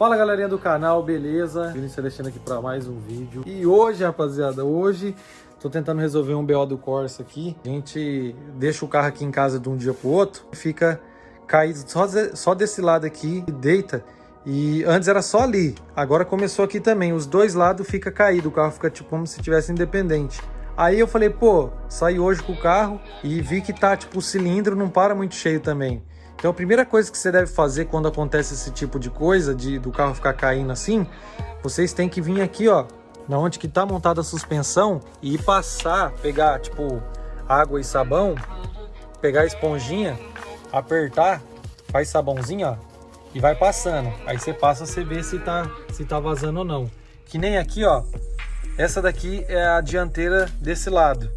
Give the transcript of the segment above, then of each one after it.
Fala galerinha do canal, beleza? Vinícius Celestino aqui para mais um vídeo. E hoje, rapaziada, hoje tô tentando resolver um BO do Corsa aqui. A gente deixa o carro aqui em casa de um dia pro outro, fica caído só, só desse lado aqui e deita. E antes era só ali, agora começou aqui também. Os dois lados fica caído, o carro fica tipo como se tivesse independente. Aí eu falei, pô, saí hoje com o carro e vi que tá tipo o cilindro não para muito cheio também. Então a primeira coisa que você deve fazer quando acontece esse tipo de coisa, de do carro ficar caindo assim, vocês têm que vir aqui, ó, na onde que tá montada a suspensão e passar, pegar tipo água e sabão, pegar a esponjinha, apertar, faz sabãozinho, ó, e vai passando. Aí você passa, você vê se tá, se tá vazando ou não. Que nem aqui, ó, essa daqui é a dianteira desse lado.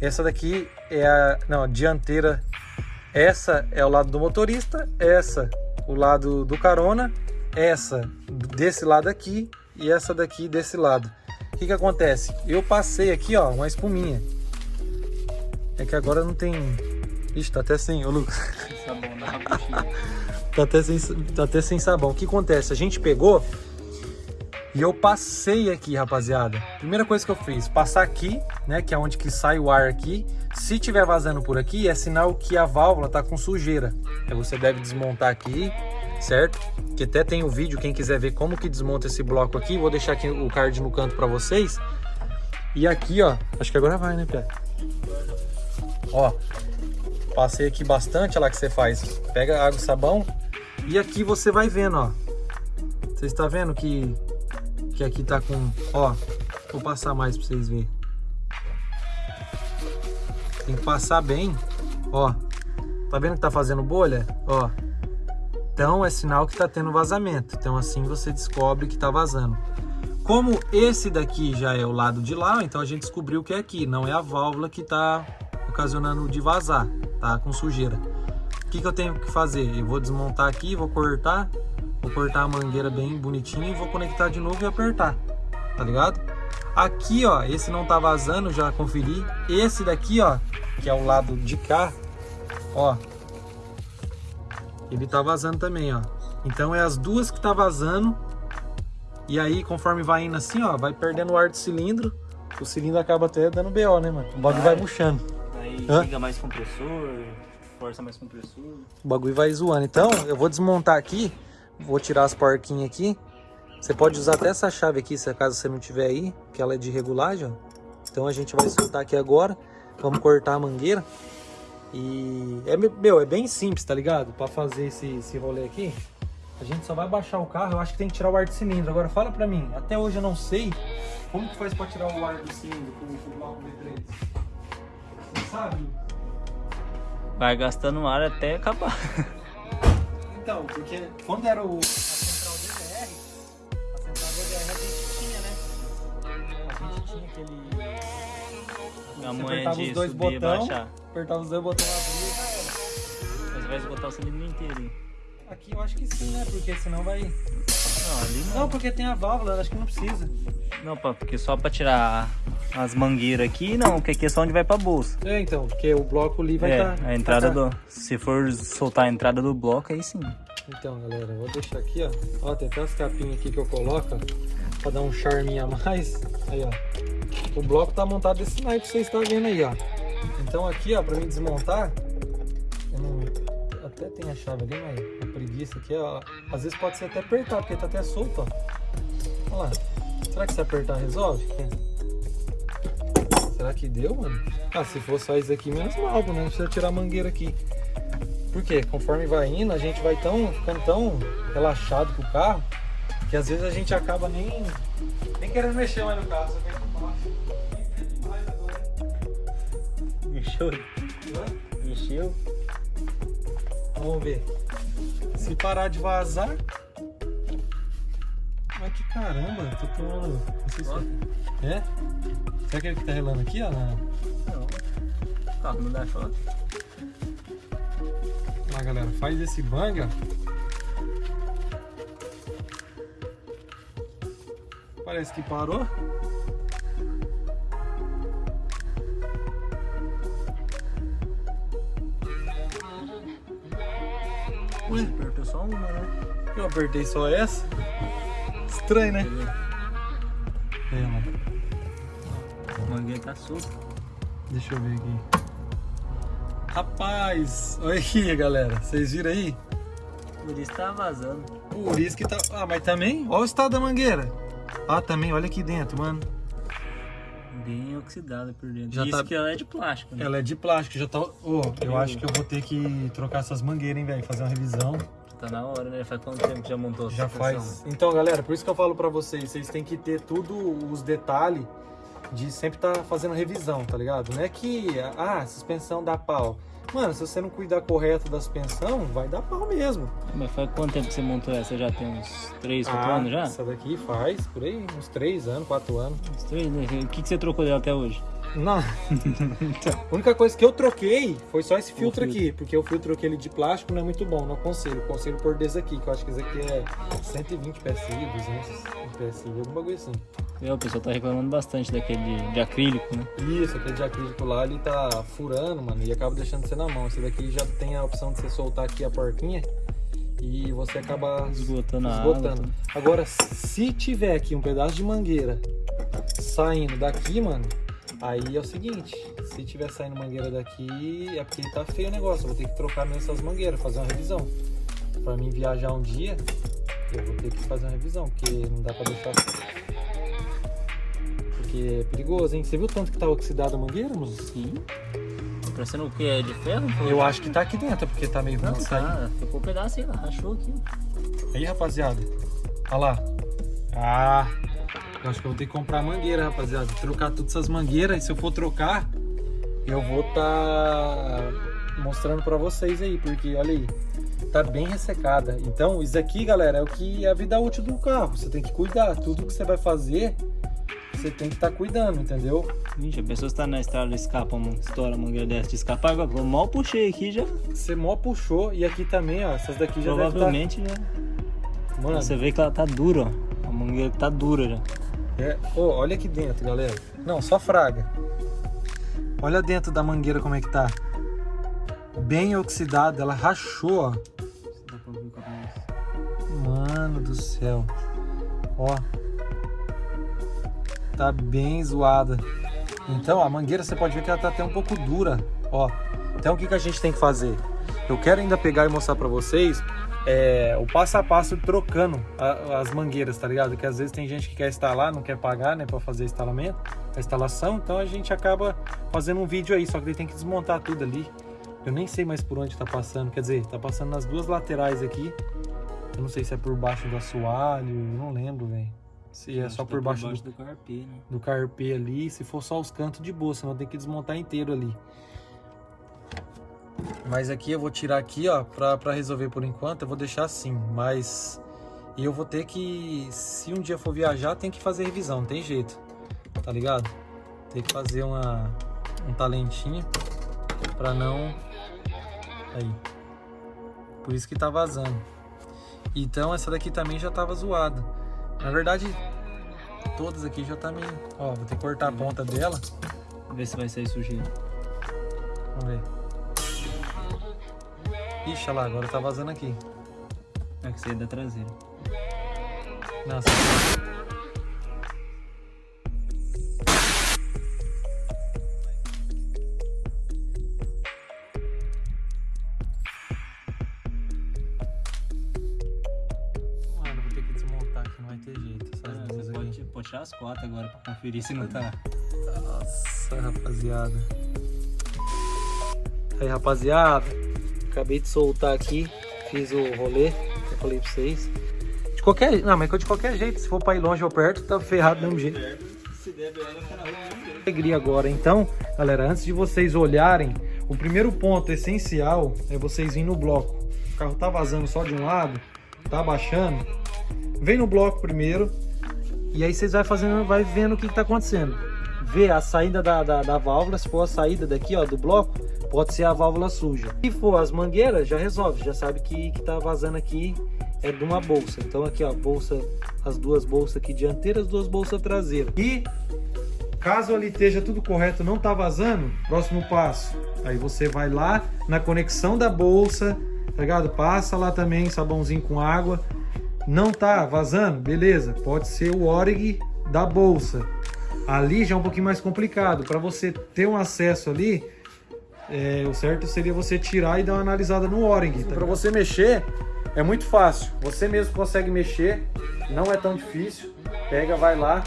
Essa daqui é a, não, a dianteira essa é o lado do motorista, essa o lado do carona, essa desse lado aqui e essa daqui desse lado. O que que acontece? Eu passei aqui, ó, uma espuminha. É que agora não tem... Ixi, tá até sem, ô Lucas. tá, até sem, tá até sem sabão. O que acontece? A gente pegou e eu passei aqui, rapaziada. Primeira coisa que eu fiz, passar aqui, né, que é onde que sai o ar aqui. Se tiver vazando por aqui, é sinal que a válvula tá com sujeira. Aí você deve desmontar aqui, certo? Que até tem o um vídeo, quem quiser ver como que desmonta esse bloco aqui, vou deixar aqui o card no canto para vocês. E aqui, ó, acho que agora vai, né, Pé? Ó, passei aqui bastante, olha lá que você faz. Pega água e sabão e aqui você vai vendo, ó. Você está vendo que que aqui tá com... Ó, vou passar mais pra vocês verem. Tem que passar bem. Ó, tá vendo que tá fazendo bolha? Ó. Então é sinal que tá tendo vazamento. Então assim você descobre que tá vazando. Como esse daqui já é o lado de lá, então a gente descobriu que é aqui. Não é a válvula que tá ocasionando de vazar, tá? Com sujeira. O que, que eu tenho que fazer? Eu vou desmontar aqui, vou cortar Vou cortar a mangueira bem bonitinho e vou conectar de novo e apertar, tá ligado? Aqui, ó, esse não tá vazando, já conferi. Esse daqui, ó, que é o lado de cá, ó, ele tá vazando também, ó. Então é as duas que tá vazando. E aí, conforme vai indo assim, ó, vai perdendo o ar do cilindro. O cilindro acaba até dando BO, né, mano? O bagulho vai, murchando. Aí Hã? liga mais compressor, força mais compressor. O bagulho vai zoando. Então, eu vou desmontar aqui Vou tirar as porquinhas aqui. Você pode usar até essa chave aqui, se acaso você não tiver aí, que ela é de regulagem, ó. Então a gente vai soltar aqui agora. Vamos cortar a mangueira. E é, meu, é bem simples, tá ligado? Pra fazer esse, esse rolê aqui. A gente só vai baixar o carro, eu acho que tem que tirar o ar de cilindro. Agora fala pra mim, até hoje eu não sei como que faz pra tirar o ar do cilindro com o bloco V3. Você sabe? Vai gastando ar até acabar. Então, porque quando era o, A gente tinha aquele... A mãe apertava os dois botões, apertava os dois botões, abria e já era. Mas vai esgotar o cilindro inteiro. Aqui eu acho que sim, né? Porque senão vai... Não, ali não. Não, porque tem a válvula, acho que não precisa. Não, porque só pra tirar as mangueiras aqui, não, porque aqui é só onde vai pra bolsa. É, então, porque o bloco ali vai estar... É, tá, a entrada tá, do... Se for soltar a entrada do bloco, aí sim. Então, galera, vou deixar aqui, ó. Ó, tem até as capinhas aqui que eu coloco, ó, pra dar um charme a mais. Aí, ó. O bloco tá montado desse naipe que vocês estão vendo aí, ó. Então aqui, ó, pra mim desmontar, não... até tem a chave ali, mas a preguiça aqui, ó. Às vezes pode ser até apertar, porque tá até solto, ó. Olha lá. Será que se apertar resolve? Será que deu, mano? Ah, se for só isso aqui, menos mal, né? Não precisa tirar a mangueira aqui. Porque conforme vai indo, a gente vai tão, ficando tão relaxado com o carro, que às vezes a gente acaba nem, nem querendo mexer mais no carro. Mexeu? Mexeu? Vamos ver. Se parar de vazar, mas que caramba, tô tomando. Não sei se... É? Será que ele que tá relando aqui, ó? Não. Carro não dá choque. Lá galera, faz esse banga. Parece que parou. Ué, apertou só uma, né? Eu apertei só essa. Estranho, né? É, mano. A mangueira tá solta. Deixa eu ver aqui. Rapaz, olha aqui, galera. Vocês viram aí? Por isso tá vazando. Por isso que tá. Ah, mas também, olha o estado da mangueira. Ah, também, olha aqui dentro, mano. Bem oxidada por dentro. Já isso tá- que ela é de plástico, né? Ela é de plástico, já tá. Ô, eu acho que eu vou ter que trocar essas mangueiras, hein, velho? Fazer uma revisão. Tá na hora, né? Faz quanto tempo que já montou Já faz. Então, galera, por isso que eu falo pra vocês, vocês têm que ter tudo os detalhes de sempre estar fazendo revisão, tá ligado? Não é que, ah, a suspensão dá pau. Mano, se você não cuidar correto da suspensão, vai dar pau mesmo. Mas faz quanto tempo que você montou essa? Já tem uns 3, 4 Ah, anos já? Essa daqui faz por aí uns 3 anos, 4 anos. Uns 3, né? O que, que você trocou dela até hoje? Não. A única coisa que eu troquei foi só esse filtro, filtro. aqui, porque o filtro aquele de plástico não é muito bom, não aconselho. Conselho por desse aqui, que eu acho que esse aqui é 120 PSI, 200 PSI, algum bagulho assim. É, o pessoal tá reclamando bastante daquele de, de acrílico, né? Isso, aquele de acrílico lá, ele tá furando, mano, e acaba deixando você na mão. Esse daqui já tem a opção de você soltar aqui a porquinha e você acaba Esgotando a água. esgotando. Agora, se tiver aqui um pedaço de mangueira saindo daqui, mano, aí é o seguinte, se tiver saindo mangueira daqui, é porque tá feio o negócio, eu vou ter que trocar mesmo essas mangueiras, fazer uma revisão. Pra mim viajar um dia, eu vou ter que fazer uma revisão, porque não dá pra deixar assim. Porque é perigoso, hein? Você viu o tanto que tá oxidada a mangueira, mano? Sim. Tá parecendo o que? É de ferro? Eu acho que tá aqui dentro, porque tá meio ruim de sair. tá. Ficou um pedaço aí lá. Achou aqui. Aí, rapaziada. Olha lá. Ah, eu acho que eu vou ter que comprar mangueira, rapaziada. Trocar todas essas mangueiras. E se eu for trocar, eu vou tá mostrando pra vocês aí, porque olha aí. Tá bem ressecada. Então, isso aqui, galera, é o que é a vida útil do carro. Você tem que cuidar. Tudo que você vai fazer, você tem que estar cuidando, entendeu? Gente, a pessoa está na estrada, escapa, estoura a mangueira dessa de escapar. Agora, eu mal puxei aqui já. Você mó puxou. E aqui também, ó. Essas daqui já devem Provavelmente tá... Mano, Você vê que ela tá dura, ó. A mangueira tá dura já. É, ô, olha aqui dentro, galera. Não, só fraga. Olha dentro da mangueira como é que tá. Bem oxidada, ela rachou, ó. Mano do céu. Ó. Tá bem zoada. Então, a mangueira você pode ver que ela tá até um pouco dura, ó. Então, o que, que a gente tem que fazer? Eu quero ainda pegar e mostrar pra vocês é, o passo a passo trocando a- as mangueiras, tá ligado? Que às vezes tem gente que quer instalar, não quer pagar, né, pra fazer instalamento, a instalação. Então, a gente acaba fazendo um vídeo aí, só que daí tem que desmontar tudo ali. Eu nem sei mais por onde tá passando, quer dizer, tá passando nas duas laterais aqui. Eu não sei se é por baixo do assoalho, eu não lembro, velho. Se é só por tá baixo, do, do carpê, né? do carpê ali, se for só os cantos de boa, senão tem que desmontar inteiro ali. Mas aqui eu vou tirar aqui, ó, pra, pra resolver por enquanto, eu vou deixar assim, mas... E eu vou ter que, se um dia for viajar, tem que fazer revisão, não tem jeito, tá ligado? Tem que fazer uma, um talentinho pra não... Aí. Por isso que tá vazando. Então essa daqui também já tava zoada. Na verdade, todas aqui já tá meio... Ó, vou ter que cortar a ponta dela. Vê se vai sair sujeira. Vamos ver. Ixi, olha lá, agora tá vazando aqui. É que você é da traseira. Nossa. Mano, vou ter que desmontar aqui, não vai ter jeito. Essas Ah, duas você pode, pode tirar as quatro agora pra conferir se não tá. Nossa, rapaziada. Aí, rapaziada. Acabei de soltar aqui. Fiz o rolê eu falei pra vocês. De qualquer... Não, mas de qualquer jeito, se for pra ir longe ou perto, tá ferrado do mesmo jeito. Se der, alegria agora. Então, galera, antes de vocês olharem, o primeiro ponto essencial é vocês virem no bloco. O carro tá vazando só de um lado, tá abaixando. Vem no bloco primeiro e aí vocês vai fazendo, vai vendo o que, que tá acontecendo. Vê a saída da, da, da válvula, se for a saída daqui, ó, do bloco, pode ser a válvula suja. Se for as mangueiras, já resolve, já sabe que, que tá vazando aqui é de uma bolsa. Então aqui, ó, bolsa, as duas bolsas aqui dianteiras, as duas bolsas traseiras. E Caso ali esteja tudo correto, não tá vazando, próximo passo. Aí você vai lá na conexão da bolsa, tá ligado? Passa lá também sabãozinho com água, Não tá vazando? Beleza, pode ser o Org da bolsa. Ali já é um pouquinho mais complicado. Para você ter um acesso ali, é, o certo seria você tirar e dar uma analisada no Org. Tá? Para você mexer, é muito fácil. Você mesmo consegue mexer, não é tão difícil. Pega, vai lá,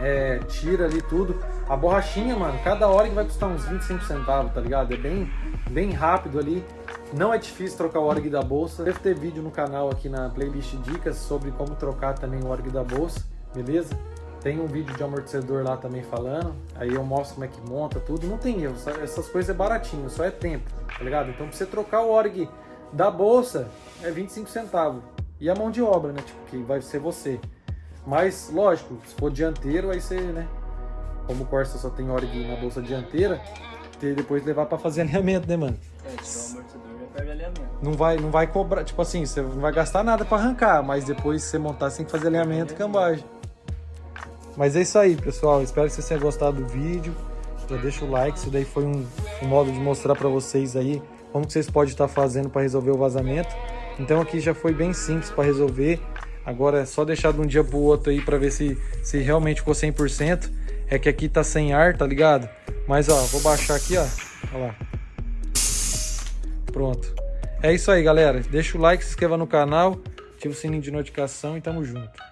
é, tira ali tudo. A borrachinha, mano, cada hora que vai custar uns 25 centavos, tá ligado? É bem, bem rápido ali. Não é difícil trocar o org da bolsa. Deve ter vídeo no canal aqui na playlist dicas sobre como trocar também o org da bolsa, beleza? Tem um vídeo de amortecedor lá também falando. Aí eu mostro como é que monta tudo. Não tem erro, essas coisas é baratinho, só é tempo, tá ligado? Então pra você trocar o org da bolsa é 25 centavos. E a mão de obra, né? Tipo, que vai ser você. Mas, lógico, se for dianteiro, aí você, né? como o Corsa só tem org na bolsa dianteira, ter depois levar para fazer alinhamento, né, mano? É, tirar o amortecedor já perde alinhamento. Não vai, não vai cobrar, tipo assim, você não vai gastar nada para arrancar, mas depois você montar, que fazer alinhamento e cambagem. Mas é isso aí, pessoal. Espero que vocês tenham gostado do vídeo. Já deixa o like, isso daí foi um, um modo de mostrar para vocês aí como que vocês podem estar fazendo para resolver o vazamento. Então aqui já foi bem simples para resolver. Agora é só deixar de um dia para o outro aí para ver se, se realmente ficou 100%. É que aqui tá sem ar, tá ligado? Mas ó, vou baixar aqui, ó. Olha lá. Pronto. É isso aí, galera. Deixa o like, se inscreva no canal, ativa o sininho de notificação e tamo junto.